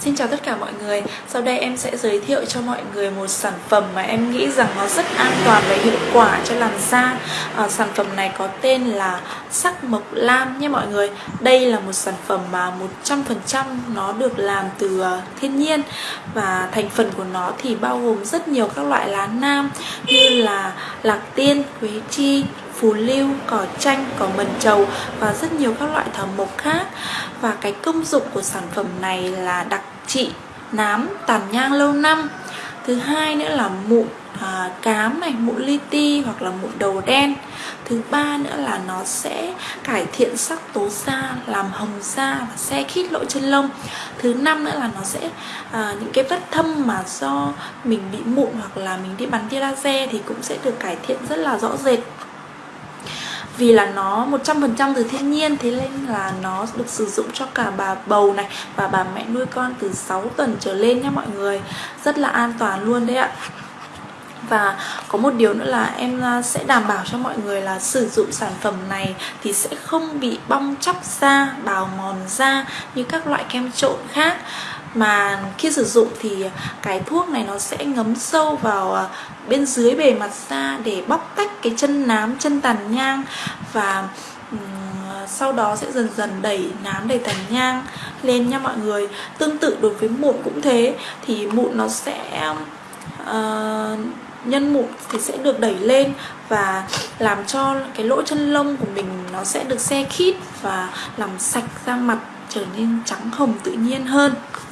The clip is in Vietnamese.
Xin chào tất cả mọi người. Sau đây em sẽ giới thiệu cho mọi người một sản phẩm mà em nghĩ rằng nó rất an toàn và hiệu quả cho làn da. À, Sản phẩm này có tên là sắc mộc lam nhé mọi người. Đây là một sản phẩm mà 100% nó được làm từ à, thiên nhiên Và thành phần của nó thì bao gồm rất nhiều các loại lá nam Như là lạc tiên, quế chi, phù lưu, cỏ chanh, cỏ mần trầu và rất nhiều các loại thảo mộc khác. Và cái công dụng của sản phẩm này là đặc trị nám tàn nhang lâu năm. Thứ hai nữa là mụn à, cám này mụn li ti hoặc là mụn đầu đen. Thứ ba nữa là nó sẽ cải thiện sắc tố da làm hồng da và xe khít lỗ chân lông. Thứ năm nữa là nó sẽ à, những cái vết thâm mà do mình bị mụn hoặc là mình đi bắn tia laser thì cũng sẽ được cải thiện rất là rõ rệt vì là nó 100% từ thiên nhiên thế nên là nó được sử dụng cho cả bà bầu này và bà mẹ nuôi con từ 6 tuần trở lên nhé mọi người. Rất là an toàn luôn đấy ạ. Và có một điều nữa là em à, sẽ đảm bảo cho mọi người là sử dụng sản phẩm này thì sẽ không bị bong chóc da, bào mòn da như các loại kem trộn khác mà khi sử dụng thì cái thuốc này nó sẽ ngấm sâu vào à, bên dưới bề mặt da để bóc tách cái chân nám chân tàn nhang và à, sau đó sẽ dần dần đẩy nám đẩy tàn nhang lên nha mọi người. Tương tự đối với mụn cũng thế thì mụn nó sẽ uh, nhân mụn thì sẽ được đẩy lên và làm cho cái lỗ chân lông của mình nó sẽ được xe khít và làm sạch da mặt trở nên trắng hồng tự nhiên hơn.